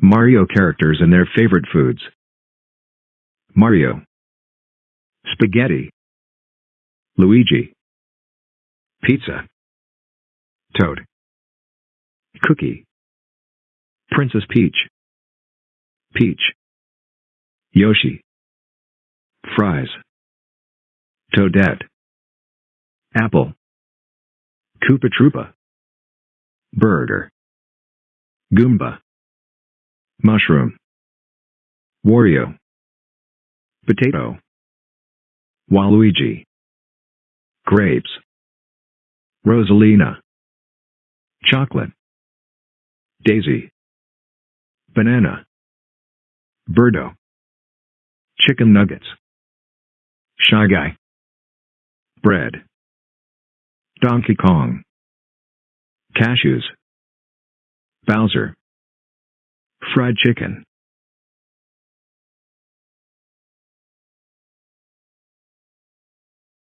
Mario characters and their favorite foods. Mario. Spaghetti. Luigi. Pizza. Toad. Cookie. Princess Peach. Peach. Yoshi. Fries. Toadette. Apple. Koopa Troopa. Burger. Goomba. Mushroom. Wario. Potato. Waluigi. Grapes. Rosalina. Chocolate. Daisy. Banana. Birdo. Chicken nuggets. Shy Guy. Bread. Donkey Kong. Cashews. Bowser. Fried chicken.